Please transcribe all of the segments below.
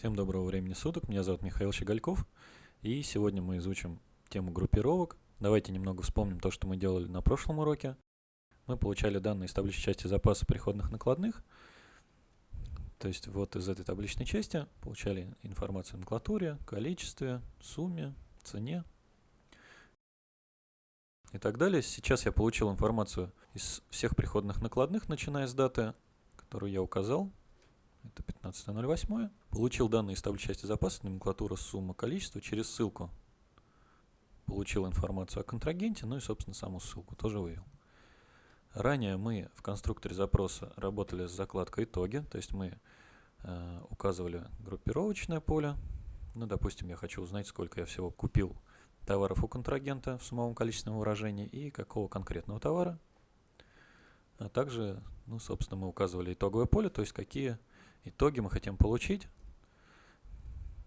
Всем доброго времени суток, меня зовут Михаил Щегольков, и сегодня мы изучим тему группировок. Давайте немного вспомним то, что мы делали на прошлом уроке. Мы получали данные из табличной части запаса приходных накладных, то есть вот из этой табличной части получали информацию о номенклатуре, количестве, сумме, цене и так далее. Сейчас я получил информацию из всех приходных накладных, начиная с даты, которую я указал, это 15.08. Получил данные из таблицы части запаса, номенклатура, сумма, количество через ссылку. Получил информацию о контрагенте, ну и, собственно, саму ссылку тоже вывел. Ранее мы в конструкторе запроса работали с закладкой «Итоги», то есть мы э, указывали группировочное поле. Ну, допустим, я хочу узнать, сколько я всего купил товаров у контрагента в суммовом количественном выражении и какого конкретного товара. А также, ну, собственно, мы указывали итоговое поле, то есть какие итоги мы хотим получить.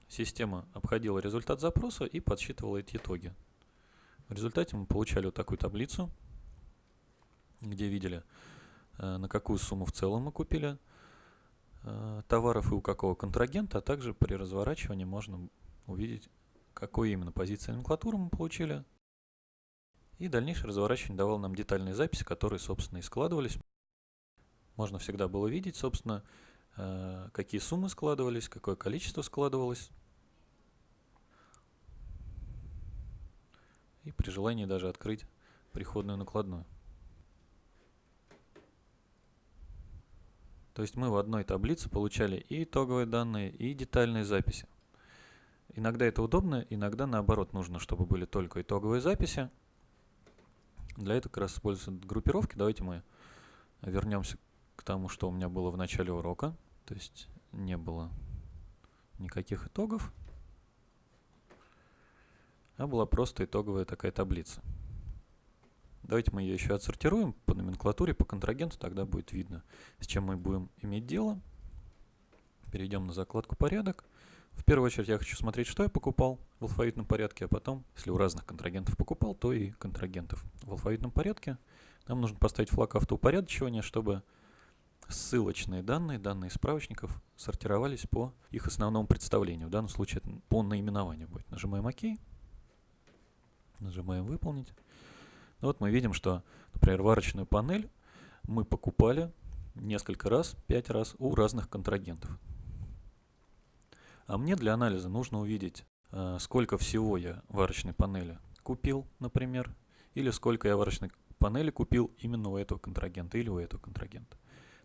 Система обходила результат запроса и подсчитывала эти итоги. В результате мы получали вот такую таблицу, где видели, э, на какую сумму в целом мы купили э, товаров и у какого контрагента, а также при разворачивании можно увидеть, какую именно позицию номенклатуры мы получили. И дальнейшее разворачивание давало нам детальные записи, которые, собственно, и складывались. Можно всегда было видеть, собственно, какие суммы складывались, какое количество складывалось. И при желании даже открыть приходную накладную. То есть мы в одной таблице получали и итоговые данные, и детальные записи. Иногда это удобно, иногда наоборот нужно, чтобы были только итоговые записи. Для этого как раз используются группировки. Давайте мы вернемся к тому, что у меня было в начале урока. То есть не было никаких итогов, а была просто итоговая такая таблица. Давайте мы ее еще отсортируем по номенклатуре, по контрагенту, тогда будет видно, с чем мы будем иметь дело. Перейдем на закладку «Порядок». В первую очередь я хочу смотреть, что я покупал в алфавитном порядке, а потом, если у разных контрагентов покупал, то и контрагентов в алфавитном порядке. Нам нужно поставить флаг автоупорядочивания, чтобы ссылочные данные, данные справочников сортировались по их основному представлению. В данном случае это по наименованию будет. Нажимаем ОК. Нажимаем «Выполнить». Ну вот мы видим, что, например, варочную панель мы покупали несколько раз, пять раз у разных контрагентов. А мне для анализа нужно увидеть, э, сколько всего я варочной панели купил, например, или сколько я варочной панели купил именно у этого контрагента или у этого контрагента.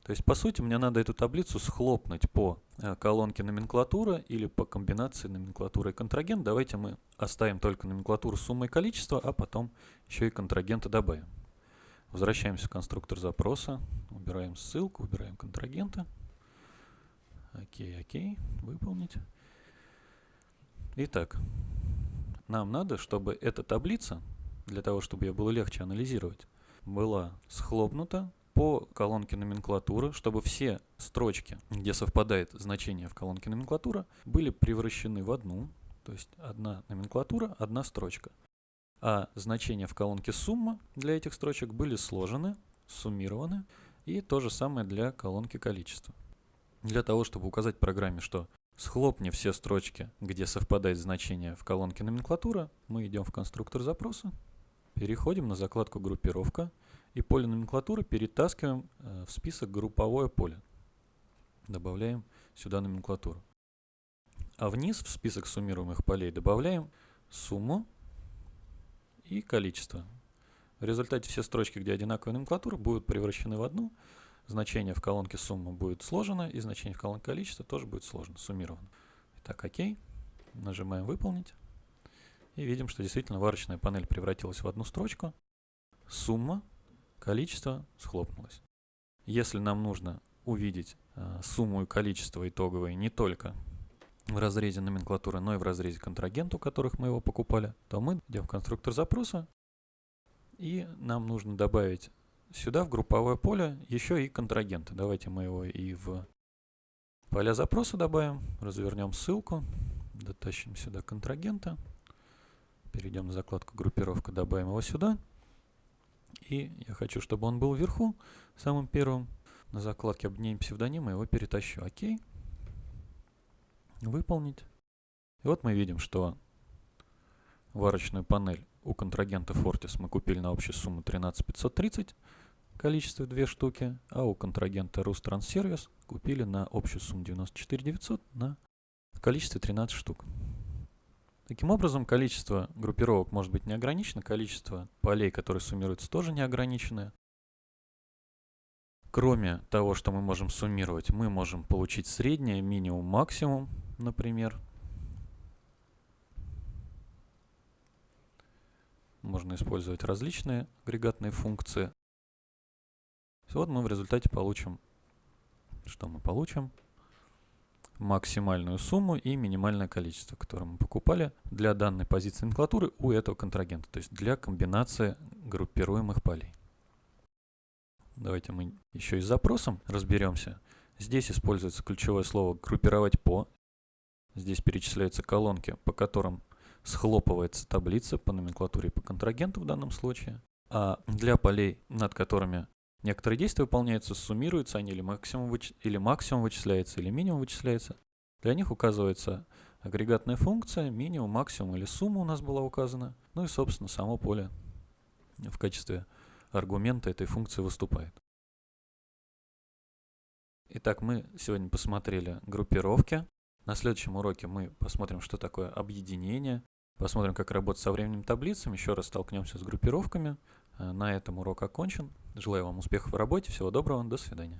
То есть, по сути, мне надо эту таблицу схлопнуть по э, колонке номенклатура или по комбинации номенклатуры и контрагент. Давайте мы оставим только номенклатуру суммы и количества, а потом еще и контрагенты добавим. Возвращаемся в конструктор запроса, убираем ссылку, убираем контрагенты. Окей, окей, выполнить. Итак, нам надо, чтобы эта таблица, для того, чтобы ее было легче анализировать, была схлопнута по колонке номенклатуры, чтобы все строчки, где совпадает значение в колонке номенклатура, были превращены в одну, то есть одна номенклатура, одна строчка. А значения в колонке сумма для этих строчек были сложены, суммированы, и то же самое для колонки количества. Для того, чтобы указать программе, что схлопни все строчки, где совпадает значение в колонке номенклатура, мы идем в конструктор запроса, переходим на закладку группировка, и поле номенклатуры перетаскиваем э, в список групповое поле. Добавляем сюда номенклатуру. А вниз в список суммируемых полей добавляем сумму и количество. В результате все строчки, где одинаковая номенклатура, будут превращены в одну. Значение в колонке сумма будет сложено, и значение в колонке количества тоже будет сложно, суммировано. Итак, ОК. Нажимаем «Выполнить». И видим, что действительно варочная панель превратилась в одну строчку. Сумма количество схлопнулось. Если нам нужно увидеть э, сумму и количество итоговые не только в разрезе номенклатуры, но и в разрезе контрагент, у которых мы его покупали, то мы идем в конструктор запроса, и нам нужно добавить сюда, в групповое поле, еще и контрагенты. Давайте мы его и в поля запроса добавим, развернем ссылку, дотащим сюда контрагента, перейдем на закладку группировка, добавим его сюда. И я хочу, чтобы он был вверху, самым первым. На закладке обменяем псевдоним, и его перетащу. Окей. выполнить. И вот мы видим, что варочную панель у контрагента Fortis мы купили на общую сумму 13 530, количество 2 штуки, а у контрагента Рустранссервис купили на общую сумму 94 900 на количестве 13 штук. Таким образом, количество группировок может быть не ограничено, количество полей, которые суммируются, тоже не ограниченное. Кроме того, что мы можем суммировать, мы можем получить среднее, минимум, максимум, например. Можно использовать различные агрегатные функции. Вот мы в результате получим, что мы получим? Максимальную сумму и минимальное количество, которое мы покупали для данной позиции номенклатуры у этого контрагента, то есть для комбинации группируемых полей. Давайте мы еще и с запросом разберемся. Здесь используется ключевое слово «группировать по». Здесь перечисляются колонки, по которым схлопывается таблица по номенклатуре по контрагенту в данном случае. А для полей, над которыми некоторые действия выполняются, суммируются они или максимум, выч... или максимум вычисляется, или минимум вычисляется. Для них указывается агрегатная функция, минимум, максимум или сумма у нас была указана. Ну и, собственно, само поле в качестве аргумента этой функции выступает. Итак, мы сегодня посмотрели группировки. На следующем уроке мы посмотрим, что такое объединение, посмотрим, как работать со временем таблицами, еще раз столкнемся с группировками. Э, на этом урок окончен. Желаю вам успехов в работе, всего доброго, до свидания.